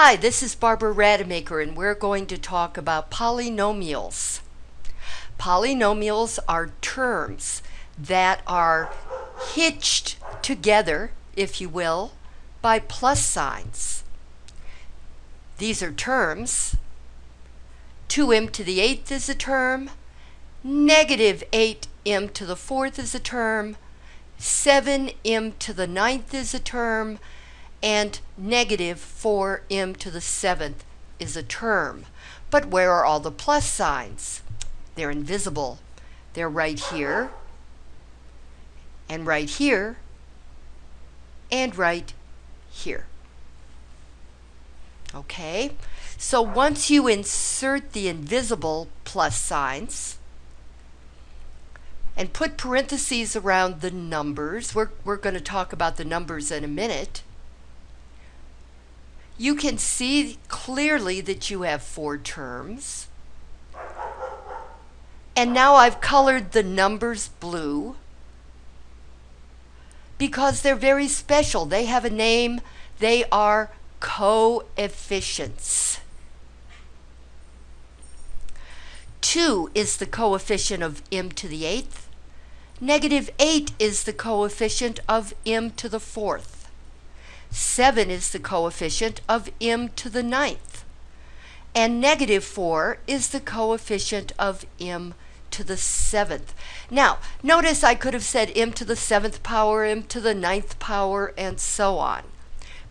Hi, this is Barbara Rademacher and we're going to talk about polynomials. Polynomials are terms that are hitched together, if you will, by plus signs. These are terms. 2m to the 8th is a term. Negative 8m to the 4th is a term. 7m to the 9th is a term and negative 4m to the 7th is a term. But where are all the plus signs? They're invisible. They're right here, and right here, and right here. Okay, so once you insert the invisible plus signs, and put parentheses around the numbers, we're, we're going to talk about the numbers in a minute, you can see clearly that you have four terms. And now I've colored the numbers blue because they're very special. They have a name. They are coefficients. 2 is the coefficient of m to the 8th. Negative 8 is the coefficient of m to the 4th. 7 is the coefficient of m to the ninth. And negative 4 is the coefficient of m to the seventh. Now, notice I could have said m to the seventh power, m to the ninth power, and so on.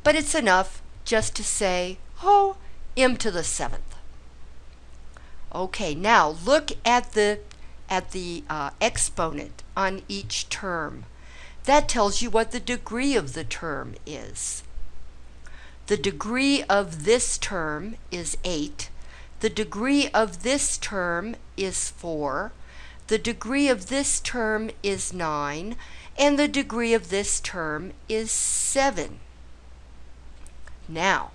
But it's enough just to say, oh, m to the seventh. Okay, now look at the at the uh, exponent on each term. That tells you what the degree of the term is. The degree of this term is 8. The degree of this term is 4. The degree of this term is 9. And the degree of this term is 7. Now,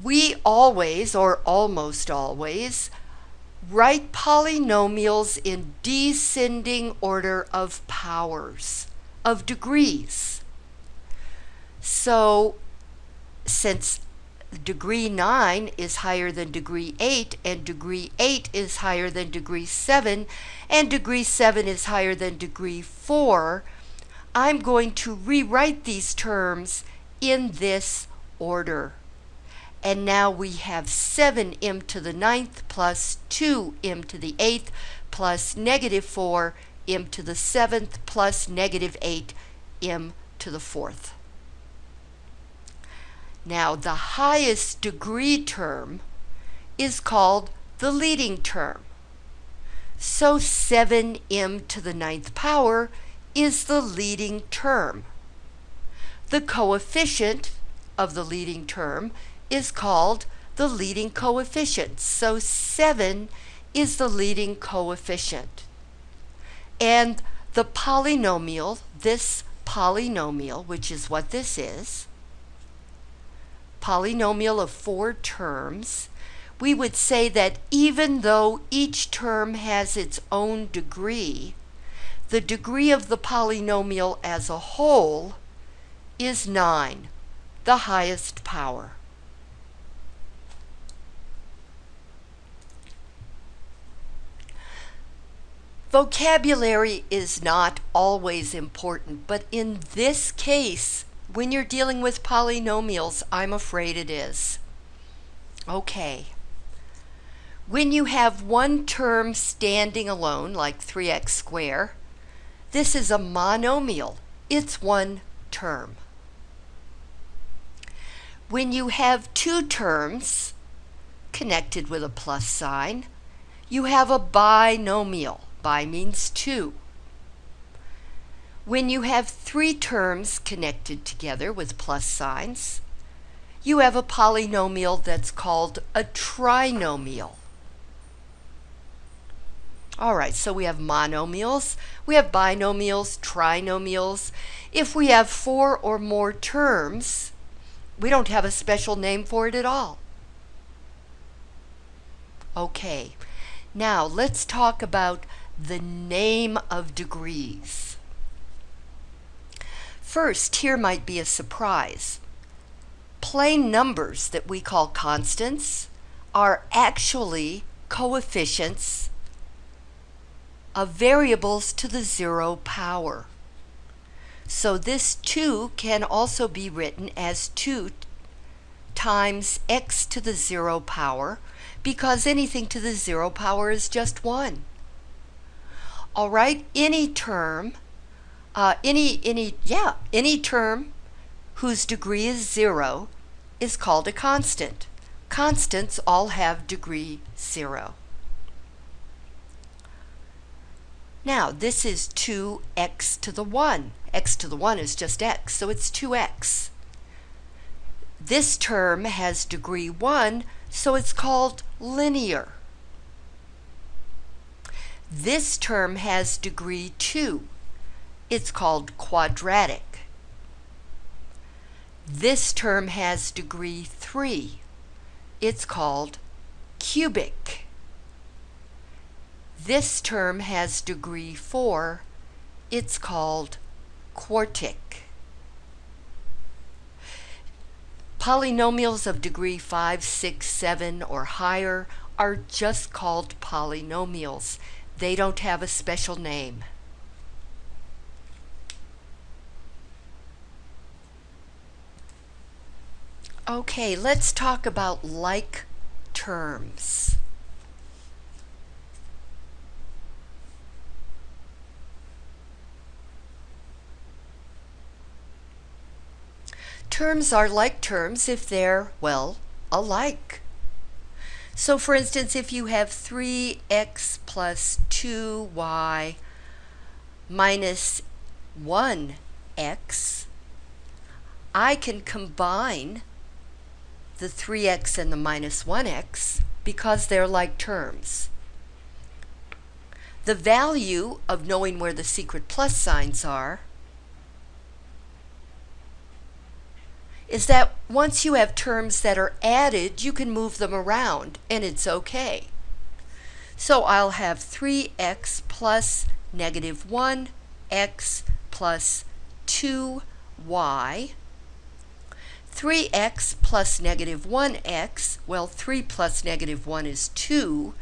we always, or almost always, write polynomials in descending order of powers of degrees. So since degree 9 is higher than degree 8 and degree 8 is higher than degree 7 and degree 7 is higher than degree 4, I'm going to rewrite these terms in this order. And now we have 7m to the ninth plus 2m to the 8th plus negative 4 m to the 7th plus negative 8 m to the 4th. Now the highest degree term is called the leading term. So 7m to the ninth power is the leading term. The coefficient of the leading term is called the leading coefficient. So 7 is the leading coefficient. And the polynomial, this polynomial, which is what this is, polynomial of four terms, we would say that even though each term has its own degree, the degree of the polynomial as a whole is 9, the highest power. Vocabulary is not always important, but in this case, when you're dealing with polynomials, I'm afraid it is. Okay. When you have one term standing alone, like 3x squared, this is a monomial. It's one term. When you have two terms connected with a plus sign, you have a binomial. Bi means two. When you have three terms connected together with plus signs, you have a polynomial that's called a trinomial. All right, so we have monomials, we have binomials, trinomials. If we have four or more terms, we don't have a special name for it at all. Okay, now let's talk about the name of degrees. First, here might be a surprise. plain numbers that we call constants are actually coefficients of variables to the zero power. So this 2 can also be written as 2 times x to the zero power because anything to the zero power is just 1. All right, any term, uh, any, any, yeah, any term whose degree is 0 is called a constant. Constants all have degree 0. Now, this is 2x to the 1. x to the 1 is just x, so it's 2x. This term has degree 1, so it's called linear. This term has degree 2. It's called quadratic. This term has degree 3. It's called cubic. This term has degree 4. It's called quartic. Polynomials of degree 5, 6, 7, or higher are just called polynomials. They don't have a special name. Okay, let's talk about like terms. Terms are like terms if they're, well, alike. So for instance, if you have 3x plus 2y minus 1x, I can combine the 3x and the minus 1x because they're like terms. The value of knowing where the secret plus signs are is that once you have terms that are added, you can move them around and it's okay. So I'll have 3x plus negative 1x plus 2y 3x plus negative 1x, well 3 plus negative 1 is 2,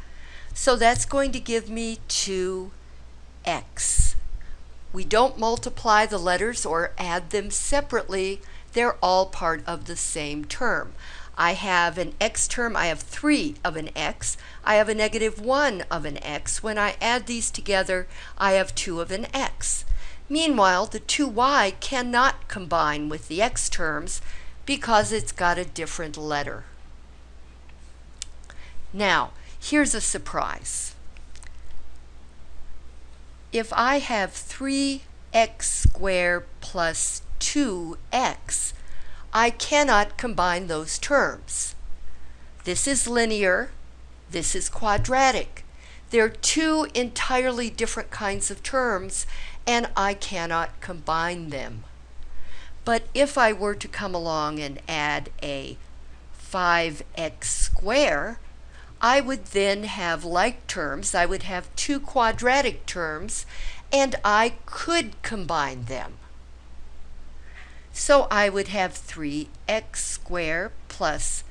so that's going to give me 2x. We don't multiply the letters or add them separately, they're all part of the same term. I have an x term, I have 3 of an x, I have a negative 1 of an x. When I add these together, I have 2 of an x. Meanwhile, the 2y cannot combine with the x terms, because it's got a different letter. Now, here's a surprise. If I have 3x squared plus 2x, I cannot combine those terms. This is linear, this is quadratic. They're two entirely different kinds of terms, and I cannot combine them. But if I were to come along and add a 5x square, I would then have like terms. I would have two quadratic terms, and I could combine them. So I would have 3x squared plus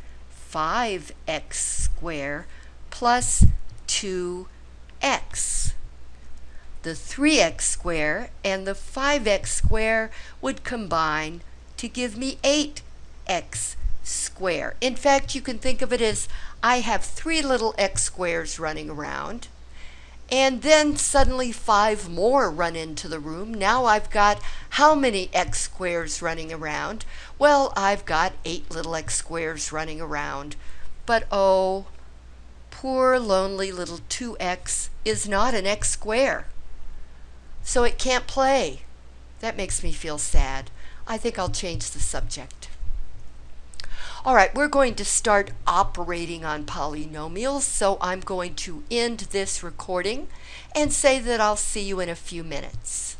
5x squared plus 2x the 3x squared and the 5x squared would combine to give me 8x squared. In fact, you can think of it as I have three little x squares running around, and then suddenly five more run into the room. Now I've got how many x squares running around? Well, I've got eight little x squares running around. But oh, poor lonely little 2x is not an x square so it can't play. That makes me feel sad. I think I'll change the subject. All right, we're going to start operating on polynomials, so I'm going to end this recording and say that I'll see you in a few minutes.